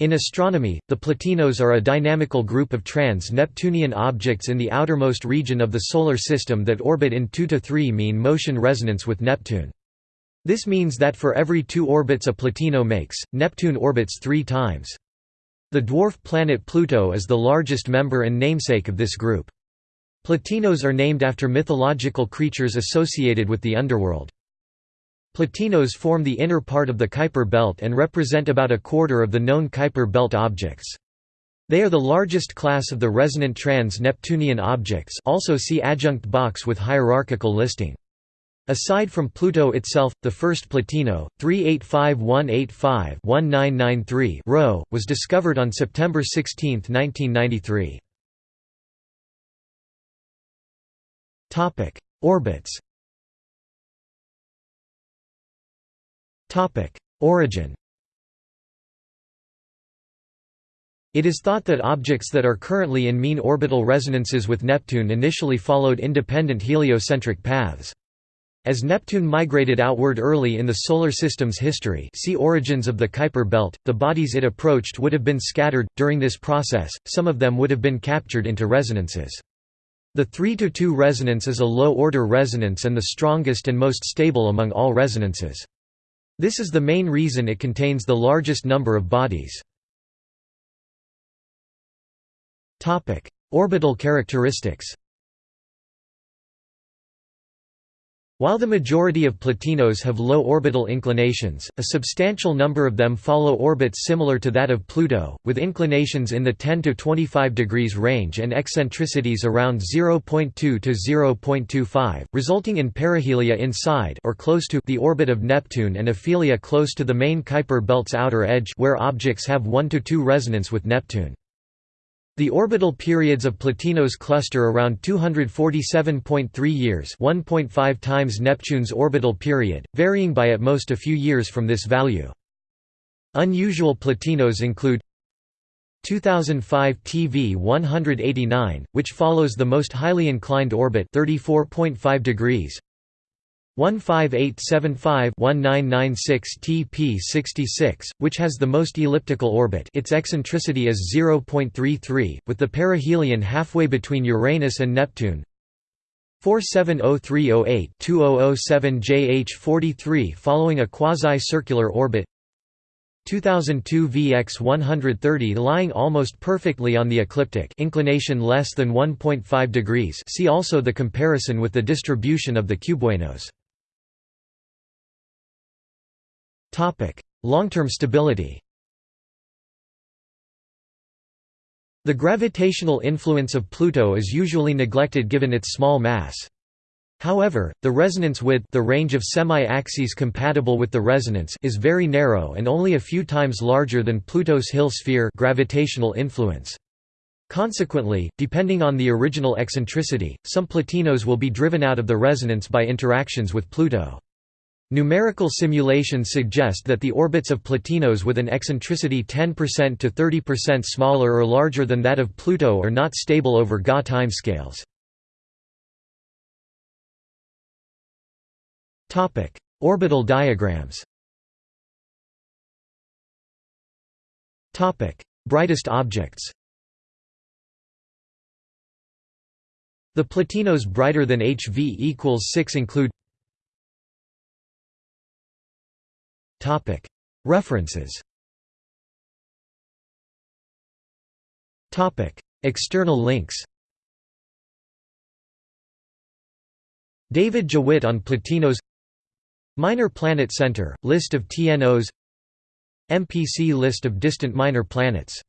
In astronomy, the Plutinos are a dynamical group of trans-Neptunian objects in the outermost region of the Solar System that orbit in 2 to 3 mean motion resonance with Neptune. This means that for every two orbits a Plutino makes, Neptune orbits three times. The dwarf planet Pluto is the largest member and namesake of this group. Plutinos are named after mythological creatures associated with the underworld. Plutinos form the inner part of the Kuiper belt and represent about a quarter of the known Kuiper belt objects. They are the largest class of the resonant trans-Neptunian objects also see adjunct box with hierarchical listing. Aside from Pluto itself, the first Plutino, 385185-1993 Rho, was discovered on September 16, 1993. Orbits Origin It is thought that objects that are currently in mean orbital resonances with Neptune initially followed independent heliocentric paths. As Neptune migrated outward early in the Solar System's history see Origins of the Kuiper belt, the bodies it approached would have been scattered, during this process, some of them would have been captured into resonances. The 3–2 resonance is a low-order resonance and the strongest and most stable among all resonances. This is the main reason it contains the largest number of bodies. Orbital characteristics While the majority of Plutinos have low orbital inclinations, a substantial number of them follow orbits similar to that of Pluto, with inclinations in the 10 to 25 degrees range and eccentricities around 0.2 to 0.25, resulting in perihelia inside or close to the orbit of Neptune and aphelia close to the main Kuiper belt's outer edge where objects have 1 to 2 resonance with Neptune. The orbital periods of Plutinos cluster around 247.3 years 1.5 times Neptune's orbital period, varying by at most a few years from this value. Unusual Plutinos include 2005 TV 189, which follows the most highly inclined orbit 34.5 degrees 15875-1996 TP66, which has the most elliptical orbit its eccentricity is 0.33, with the perihelion halfway between Uranus and Neptune. 470308-2007 JH43 following a quasi-circular orbit. 2002 VX 130 lying almost perfectly on the ecliptic inclination less than 1.5 degrees. See also the comparison with the distribution of the cubewanos Long-term stability The gravitational influence of Pluto is usually neglected given its small mass. However, the resonance width the range of semi-axes compatible with the resonance is very narrow and only a few times larger than Pluto's Hill sphere gravitational influence. Consequently, depending on the original eccentricity, some Plutinos will be driven out of the resonance by interactions with Pluto. Numerical simulations suggest that the orbits of Plutinos with an eccentricity 10% to 30% smaller or larger than that of Pluto are not stable over Ga timescales. Orbital diagrams Brightest objects The Plutinos brighter than HV equals 6 include References. External links. David Jewitt on Plutinos Minor Planet Center, list of TNOs MPC list of distant minor planets